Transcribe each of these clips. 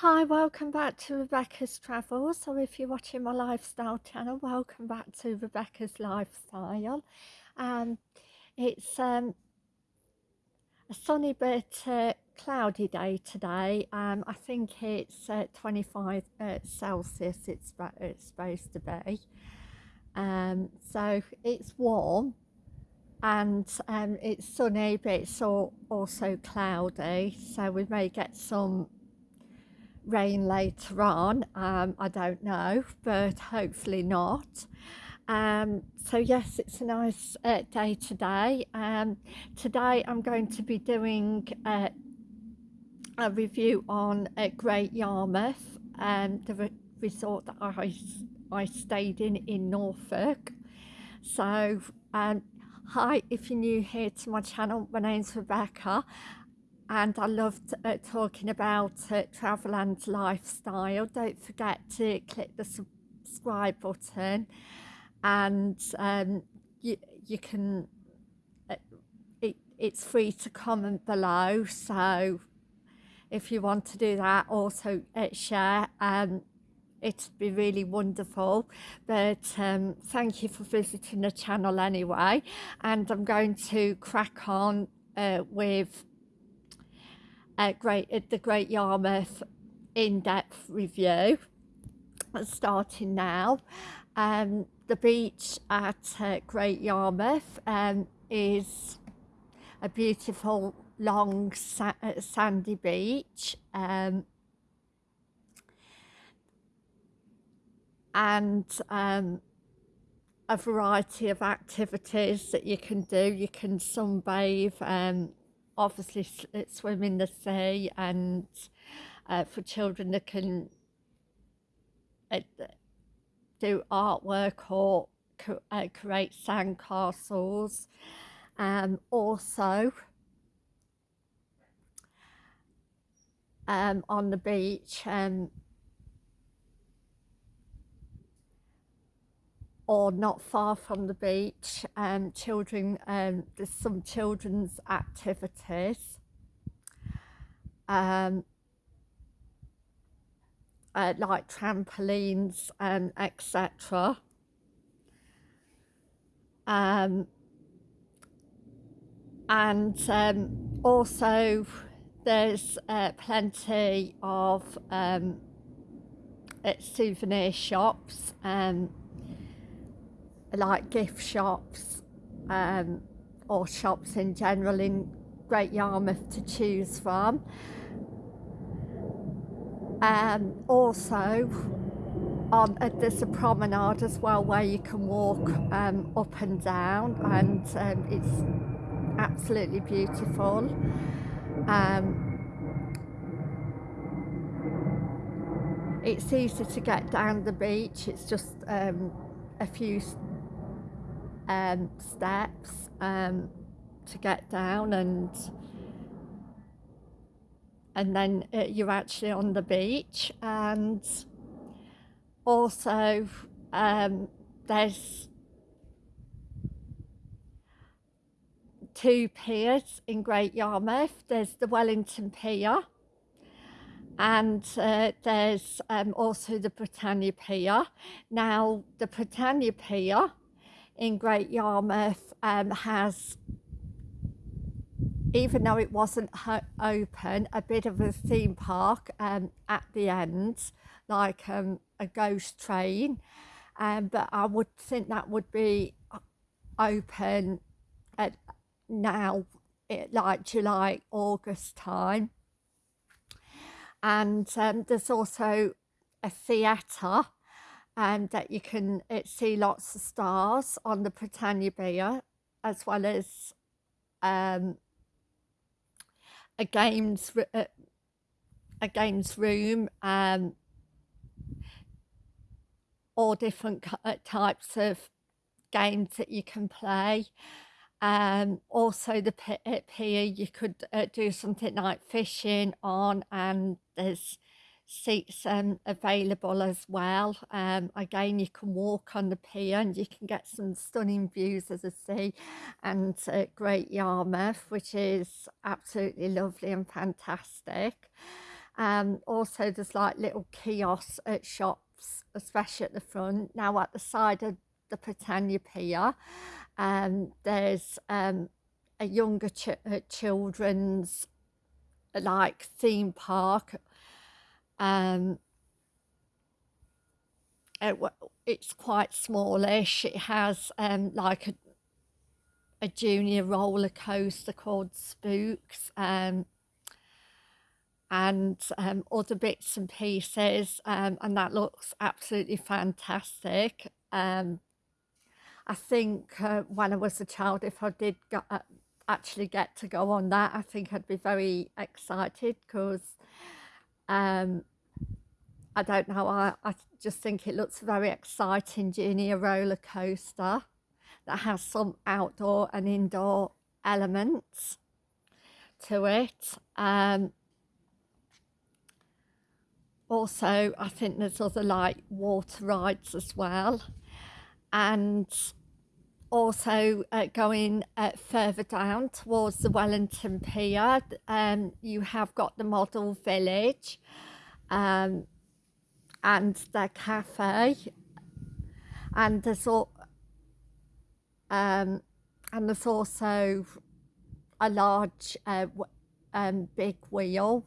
Hi, welcome back to Rebecca's Travels, or if you're watching my lifestyle channel, welcome back to Rebecca's Lifestyle. Um, it's um, a sunny but uh, cloudy day today. Um, I think it's uh, 25 uh, Celsius it's, it's supposed to be. Um, so it's warm and um, it's sunny but it's also cloudy so we may get some rain later on um, I don't know but hopefully not. Um, so yes it's a nice uh, day today. Um, today I'm going to be doing uh, a review on uh, Great Yarmouth um, the re resort that I, I stayed in in Norfolk. So um, hi if you're new here to my channel my name's Rebecca and I loved uh, talking about uh, travel and lifestyle. Don't forget to click the subscribe button and um, you, you can, uh, it, it's free to comment below. So if you want to do that, also uh, share. Um, it'd be really wonderful but um, thank you for visiting the channel anyway and I'm going to crack on uh, with at Great at the Great Yarmouth in-depth review starting now. Um, the beach at uh, Great Yarmouth um, is a beautiful long sa uh, sandy beach um, and um, a variety of activities that you can do. You can sunbathe um, obviously uh, swim in the sea and uh, for children that can uh, do artwork or uh, create sandcastles. Um, also, um, on the beach, um, or not far from the beach, um, children, um, there's some children's activities. Um, uh, like trampolines, um, etc. Um, and um, also there's uh, plenty of um, souvenir shops um, like gift shops um, or shops in general in Great Yarmouth to choose from. Um, also, on, uh, there's a promenade as well where you can walk um, up and down and um, it's absolutely beautiful. Um, it's easy to get down the beach, it's just um, a few um, steps um, to get down and and then uh, you're actually on the beach and also um, there's two piers in Great Yarmouth. There's the Wellington Pier and uh, there's um, also the Britannia Pier. Now the Britannia Pier in Great Yarmouth um, has, even though it wasn't open, a bit of a theme park um, at the end, like um, a ghost train. Um, but I would think that would be open at now, it, like July, August time. And um, there's also a theatre and that you can uh, see lots of stars on the Britannia Pier as well as um, a games uh, a games room um, all different uh, types of games that you can play. Um, also the uh, pier you could uh, do something like fishing on and there's seats um, available as well. Um, again, you can walk on the pier and you can get some stunning views of the sea and uh, Great Yarmouth, which is absolutely lovely and fantastic. Um, also, there's like little kiosks at shops, especially at the front. Now, at the side of the Britannia Pier, um, there's um, a younger ch uh, children's like theme park. Um, it, it's quite smallish. It has um, like a, a junior roller coaster called Spooks. Um, and um, other bits and pieces um, and that looks absolutely fantastic. Um, I think uh, when I was a child, if I did go, uh, actually get to go on that, I think I'd be very excited because um, I don't know, I, I just think it looks very exciting, junior roller coaster that has some outdoor and indoor elements to it. Um, also I think there's other like water rides as well and also uh, going uh, further down towards the Wellington Pier. Um, you have got the model village um, and the cafe. And there's all um, and there's also a large uh, um, big wheel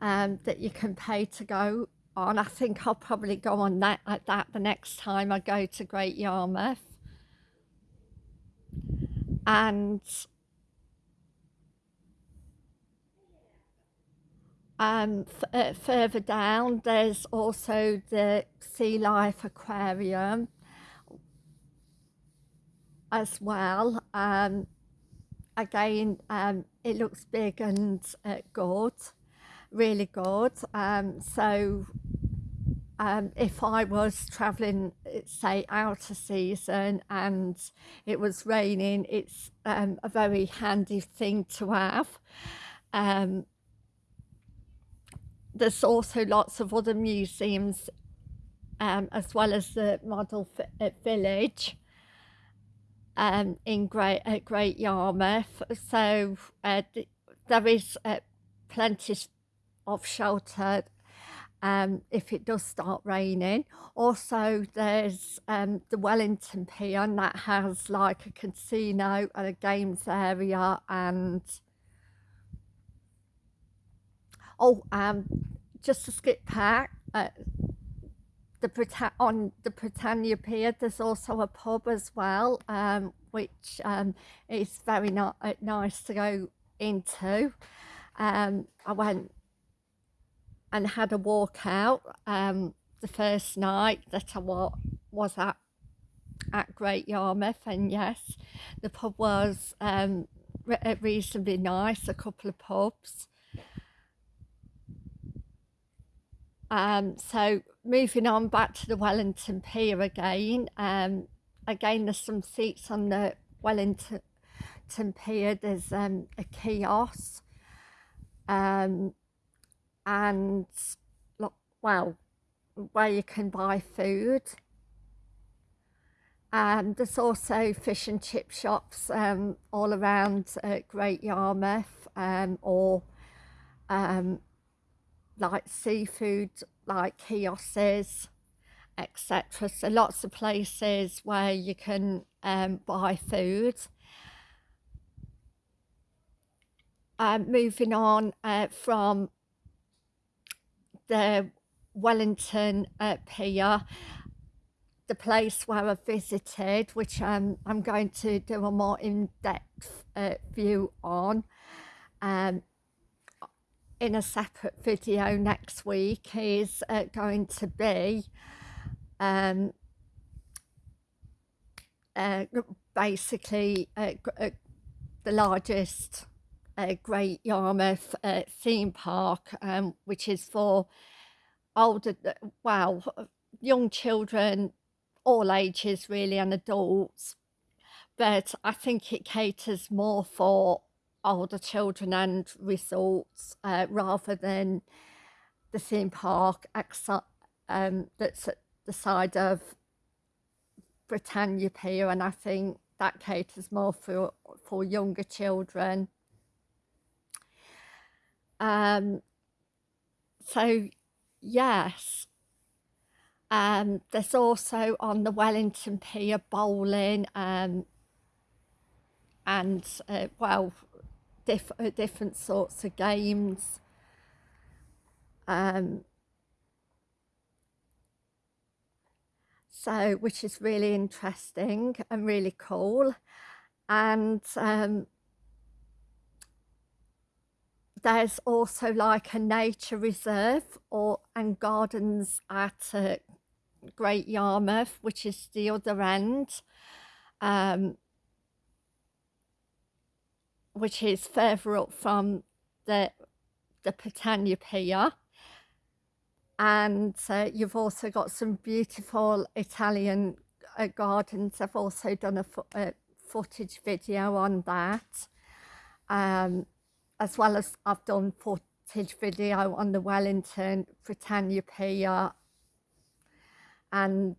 um, that you can pay to go on. I think I'll probably go on that at that the next time I go to Great Yarmouth. And um, uh, further down, there's also the Sea Life Aquarium as well. Um, again, um, it looks big and uh, good really good. Um, so um, if I was travelling, say, out of season and it was raining, it's um, a very handy thing to have. Um, there's also lots of other museums um, as well as the model uh, village um, in Great, at Great Yarmouth. So uh, there is uh, plenty of shelter um, if it does start raining. Also, there's um, the Wellington Pier that has like a casino and a games area and oh, um, just to skip back, uh, the Brita on the Britannia Pier, there's also a pub as well, um, which um, is very nice to go into. Um, I went and had a walk out um, the first night that I wa was at at Great Yarmouth. And yes the pub was um, re uh, reasonably nice a couple of pubs. Um, so moving on back to the Wellington Pier again um, again there's some seats on the Wellington Pier. There's um, a kiosk. Um, and look well where you can buy food. And there's also fish and chip shops um, all around uh, Great Yarmouth um, or um, like seafood like kiosks etc so lots of places where you can um, buy food. Um, moving on uh, from the Wellington uh, Pier, the place where I visited, which um, I'm going to do a more in-depth uh, view on um, in a separate video next week, is uh, going to be um, uh, basically uh, uh, the largest uh, Great Yarmouth uh, theme park, um, which is for older, well, young children, all ages really, and adults. But I think it caters more for older children and resorts uh, rather than the theme park um, that's at the side of Britannia Pier and I think that caters more for for younger children Um, so, yes. Um, there's also on the Wellington Pier bowling um, and, uh, well, diff uh, different sorts of games. Um, so, which is really interesting and really cool. And um, there's also like a nature reserve or and gardens at uh, Great Yarmouth, which is the other end, um, which is further up from the the Britannia Pier. And uh, you've also got some beautiful Italian uh, gardens. I've also done a, fo a footage video on that. Um, as well as I've done footage video on the Wellington Britannia Pier and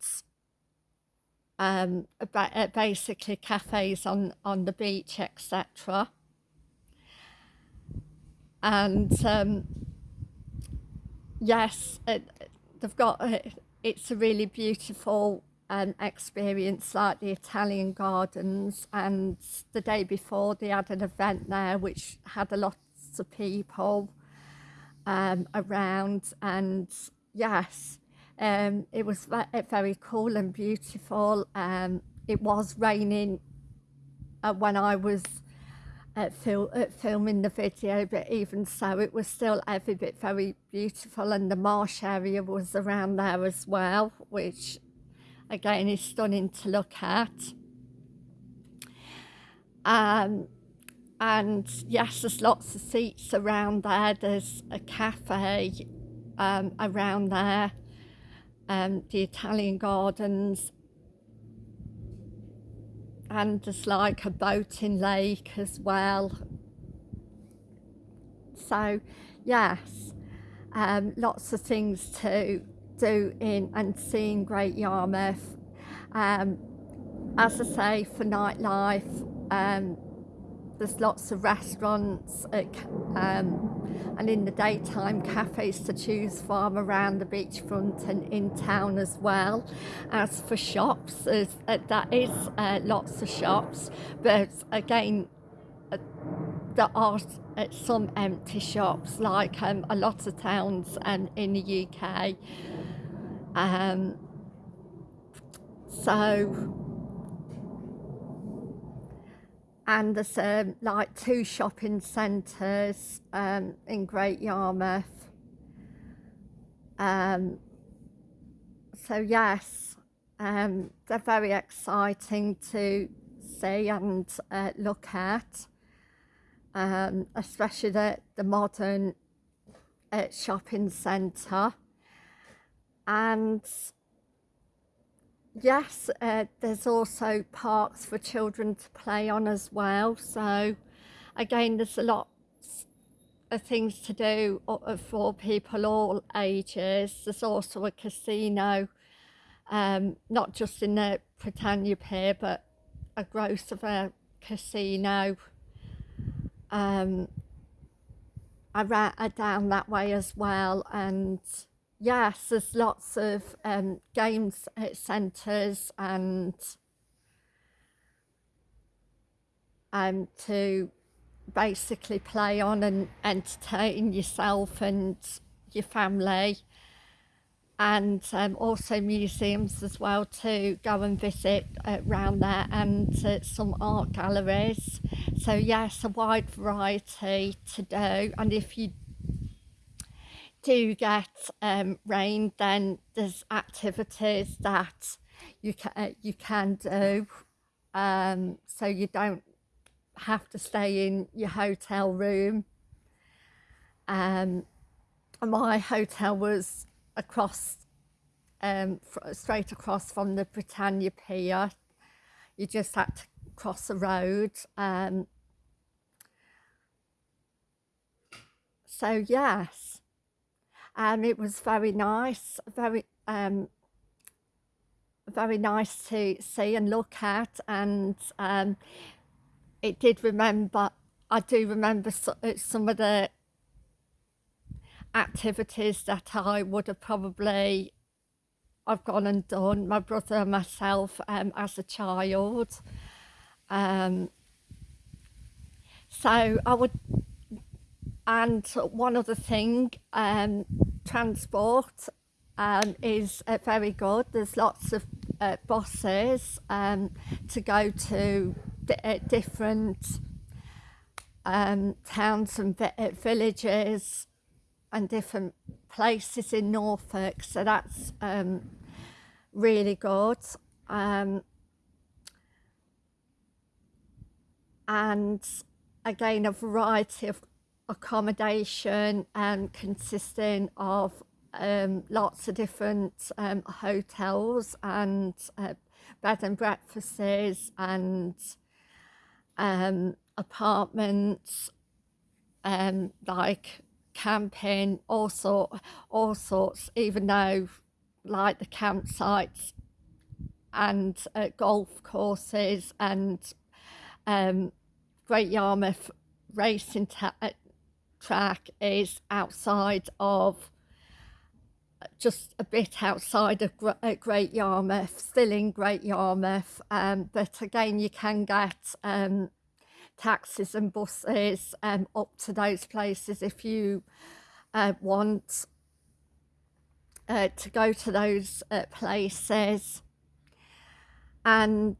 um, uh, basically cafes on, on the beach, etc. And um, yes, it, they've got, uh, it's a really beautiful um, experience like the Italian gardens and the day before they had an event there which had a lot of people um, around and yes um, it was very cool and beautiful. Um, it was raining uh, when I was at fil at filming the video but even so it was still every bit very beautiful and the marsh area was around there as well which again is stunning to look at. Um, and yes, there's lots of seats around there. There's a cafe um, around there, um, the Italian gardens, and there's like a boating lake as well. So, yes, um, lots of things to do in and seeing Great Yarmouth. Um, as I say, for nightlife, um, there's lots of restaurants at, um, and in the daytime cafes to choose from around the beachfront and in town as well. As for shops, uh, that is uh, lots of shops, but again, uh, there are uh, some empty shops like um, a lot of towns um, in the UK um, so, and there's um, like two shopping centres um, in Great Yarmouth. Um, so yes, um, they're very exciting to see and uh, look at, um, especially the, the modern uh, shopping centre and yes uh, there's also parks for children to play on as well. So again there's a lot of things to do uh, for people all ages. There's also a casino um, not just in the Britannia Pier but a growth of a casino um, around, uh, down that way as well. And yes, there's lots of um, games centres and um, to basically play on and entertain yourself and your family. And um, also museums as well to go and visit around there and uh, some art galleries. So yes a wide variety to do. And if you do get um, rain, then there's activities that you can uh, you can do, um, so you don't have to stay in your hotel room. Um, my hotel was across, um, straight across from the Britannia Pier. You just had to cross the road. Um, so yes, and it was very nice, very um, very nice to see and look at. And um, it did remember, I do remember uh, some of the activities that I would have probably I've gone and done my brother and myself um, as a child. Um, so I would and one other thing um, transport um, is uh, very good. There's lots of uh, buses um, to go to uh, different um, towns and uh, villages and different places in Norfolk. So that's um, really good. Um, and again a variety of accommodation um, consisting of um, lots of different um, hotels and uh, bed and breakfasts and um, apartments um, like camping all sort all sorts even though like the campsites and uh, golf courses and um, Great Yarmouth racing uh, track is outside of just a bit outside of uh, Great Yarmouth, still in Great Yarmouth, um, but again you can get um, taxis and buses um, up to those places if you uh, want uh, to go to those uh, places. And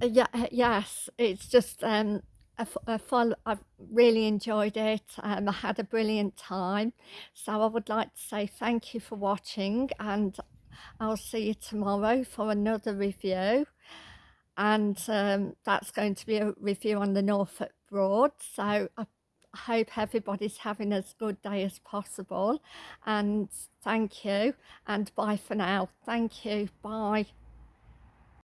yeah yes it's just fun I've really enjoyed it um, I had a brilliant time. So I would like to say thank you for watching and I'll see you tomorrow for another review. And um, that's going to be a review on the Norfolk Broad. So I hope everybody's having as good day as possible. And thank you and bye for now. Thank you. Bye